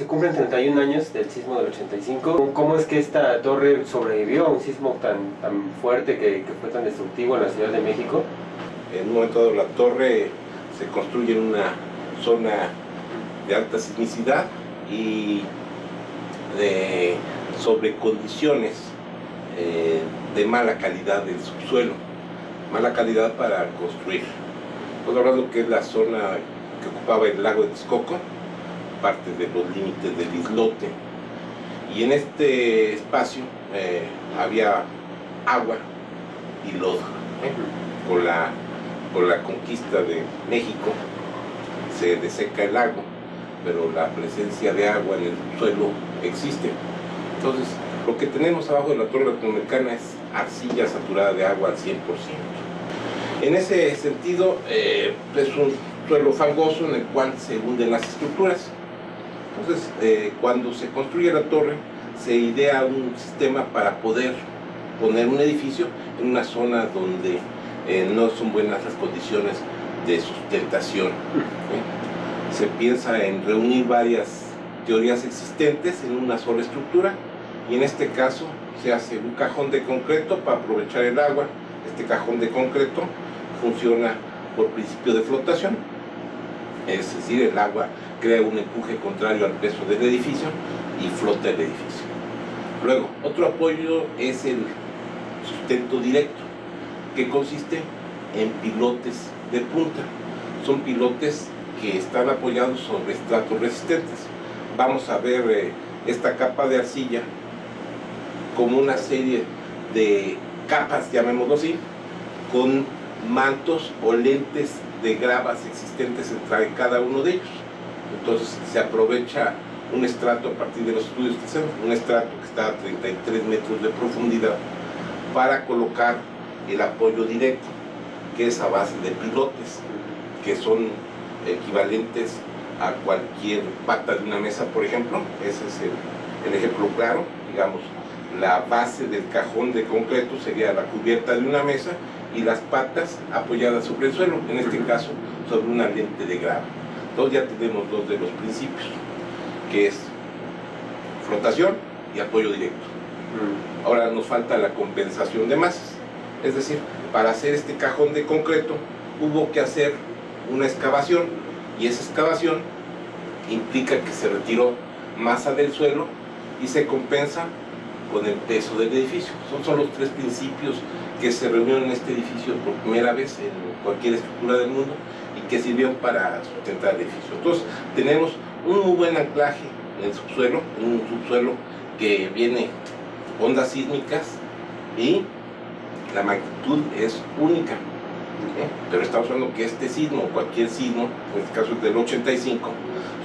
Se cumplen 31 años del sismo del 85. ¿Cómo es que esta torre sobrevivió a un sismo tan, tan fuerte que, fue tan destructivo en la Ciudad de México? En un momento dado la torre se construye en una zona de alta sismicidad y de, sobre condiciones eh, de mala calidad del subsuelo, mala calidad para construir. Estamos hablando que es la zona que ocupaba el lago de Texcoco, parte de los límites del islote, y en este espacio eh, había agua y lodo. Con, la, con la conquista de México se deseca el lago, pero la presencia de agua en el suelo existe. Entonces, lo que tenemos abajo de la torre latinoamericana es arcilla saturada de agua al 100%. En ese sentido, eh, es un suelo fangoso en el cual se hunden las estructuras. Entonces, eh, cuando se construye la torre, se idea un sistema para poder poner un edificio en una zona donde eh, no son buenas las condiciones de sustentación. ¿eh? Se piensa en reunir varias teorías existentes en una sola estructura y en este caso se hace un cajón de concreto para aprovechar el agua. Este cajón de concreto funciona por principio de flotación, es decir, el agua crea un empuje contrario al peso del edificio y flota el edificio. Luego, otro apoyo es el sustento directo, que consiste en pilotes de punta. Son pilotes que están apoyados sobre estratos resistentes. Vamos a ver eh, esta capa de arcilla como una serie de capas, llamémoslo así, con mantos o lentes de gravas existentes entre cada uno de ellos. Entonces se aprovecha un estrato a partir de los estudios que hacemos, un estrato que está a 33 metros de profundidad para colocar el apoyo directo, que es a base de pilotes, que son equivalentes a cualquier pata de una mesa, por ejemplo. Ese es el, el ejemplo claro, digamos, la base del cajón de concreto sería la cubierta de una mesa y las patas apoyadas sobre el suelo, en este caso sobre una lente de grava. Entonces ya tenemos dos de los principios, que es flotación y apoyo directo. Ahora nos falta la compensación de masas, es decir, para hacer este cajón de concreto hubo que hacer una excavación y esa excavación implica que se retiró masa del suelo y se compensa con el peso del edificio. Son, son los tres principios que se reunieron en este edificio por primera vez en cualquier estructura del mundo y que sirvieron para sustentar el edificio. Entonces tenemos un muy buen anclaje en el subsuelo, un subsuelo que viene ondas sísmicas y la magnitud es única. ¿eh? Pero estamos hablando que este sismo, cualquier sismo, en este caso es del 85,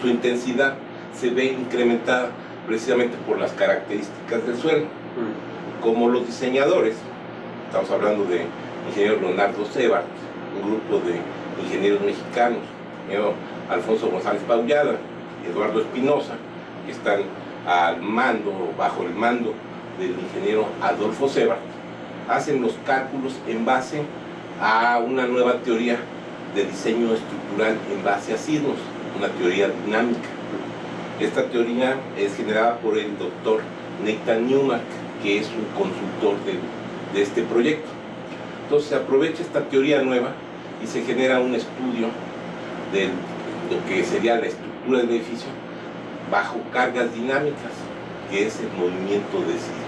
su intensidad se ve incrementada precisamente por las características del suelo. Como los diseñadores, estamos hablando de ingeniero Leonardo Sebart, un grupo de ingenieros mexicanos, ingeniero Alfonso González Paullada, Eduardo Espinosa, que están al mando, bajo el mando del ingeniero Adolfo Sebart, hacen los cálculos en base a una nueva teoría de diseño estructural en base a sismos, una teoría dinámica. Esta teoría es generada por el doctor Nathan Newmark, que es un consultor de, de este proyecto. Entonces se aprovecha esta teoría nueva y se genera un estudio de lo que sería la estructura del edificio bajo cargas dinámicas, que es el movimiento de sismo.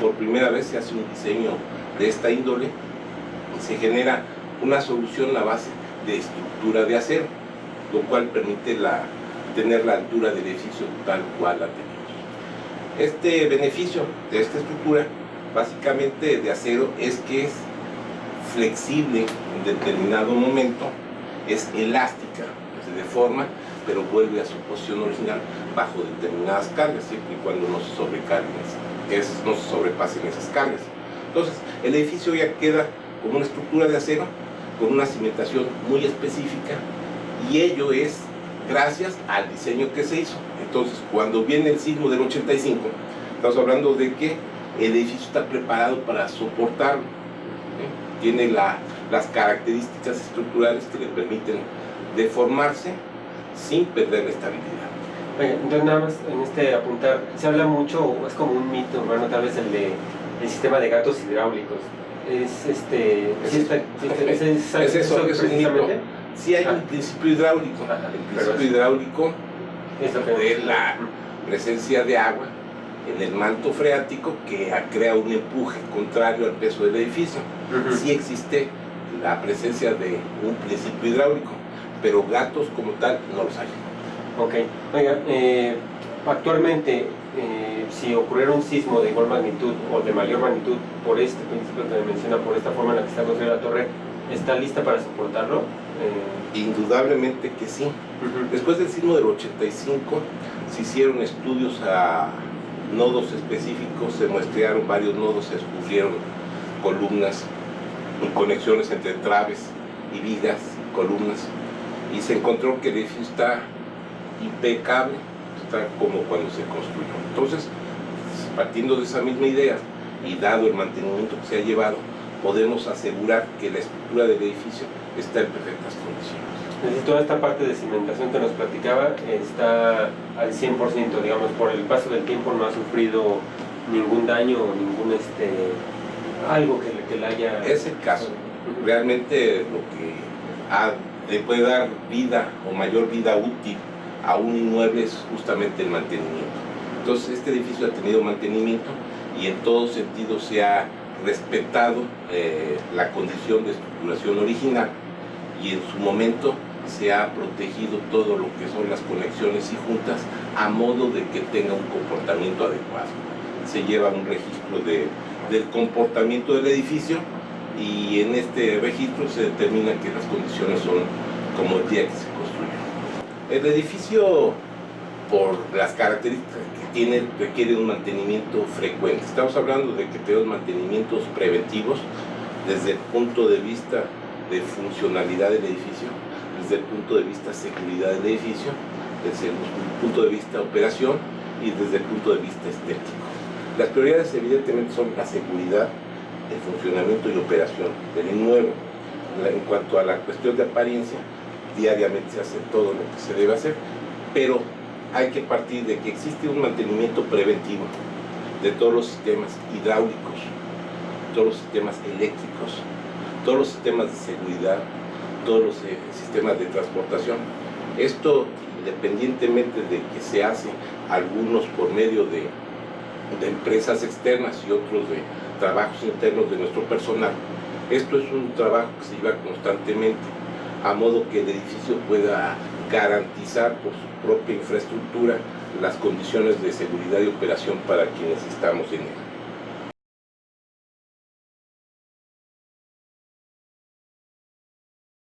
Por primera vez se hace un diseño de esta índole y se genera una solución a base de estructura de acero, lo cual permite la, tener la altura del edificio tal cual la tenemos. Este beneficio de esta estructura, básicamente de acero, es que es flexible en determinado momento, es elástica, se deforma, pero vuelve a su posición original bajo determinadas cargas, siempre y cuando no se sobrecarguen, es, no se sobrepasen esas cargas. Entonces, el edificio ya queda como una estructura de acero, con una cimentación muy específica, y ello es gracias al diseño que se hizo. Entonces, cuando viene el sismo del 85, estamos hablando de que el edificio está preparado para soportarlo. ¿eh? Tiene la, las características estructurales que le permiten deformarse sin perder la estabilidad. Entonces nada más en este apuntar, se habla mucho, es como un mito urbano, tal vez el de el sistema de gatos hidráulicos. Es este. Es sí está- eso. es, es- eso, es un mito. Sí hay un principio hidráulico. El principio hidráulico de la presencia de agua en el manto freático que crea un empuje contrario al peso del edificio. Sí existe la presencia de un principio hidráulico, pero gatos como tal no los hay. Ok. Oiga, eh, actualmente, eh, si ocurriera un sismo de igual magnitud o de mayor magnitud por este principio que me menciona, por esta forma en la que está construida la torre, ¿está lista para soportarlo? Eh, Indudablemente que sí. Después del sismo del 85 se hicieron estudios a nodos específicos, se muestrearon varios nodos, se descubrieron columnas conexiones entre traves y vigas, columnas, y se encontró que el edificio está impecable, está como cuando se construyó. Entonces, partiendo de esa misma idea y dado el mantenimiento que se ha llevado, podemos asegurar que la estructura del edificio está en perfectas condiciones. Es decir, toda esta parte de cimentación que nos platicaba está al 100%, digamos, por el paso del tiempo no ha sufrido ningún daño o ningún, este, algo que, que le haya... Es el caso. Realmente lo que ha- le puede dar vida o mayor vida útil a un inmueble es justamente el mantenimiento. Entonces este edificio ha tenido mantenimiento y en todo sentido se ha respetado eh, la condición de estructuración original y en su momento se ha protegido todo lo que son las conexiones y juntas a modo de que tenga un comportamiento adecuado. Se lleva un registro de, del comportamiento del edificio y en este registro se determina que las condiciones son como el día que se construyó. El edificio, por las características que tiene, requiere un mantenimiento frecuente. Estamos hablando de que tenemos mantenimientos preventivos desde el punto de vista de funcionalidad del edificio, desde el punto de vista seguridad del edificio, desde el punto de vista operación y desde el punto de vista estético. Las prioridades evidentemente son la seguridad, el funcionamiento y operación del inmueble. En cuanto a la cuestión de apariencia, diariamente se hace todo lo que se debe hacer, pero hay que partir de que existe un mantenimiento preventivo de todos los sistemas hidráulicos, todos los sistemas eléctricos, todos los sistemas de seguridad, todos los eh, sistemas de transportación. Esto independientemente de que se hace algunos por medio de, de empresas externas y otros de trabajos internos de nuestro personal, esto es un trabajo que se lleva constantemente a modo que el edificio pueda garantizar por su propia infraestructura las condiciones de seguridad y operación para quienes estamos en él.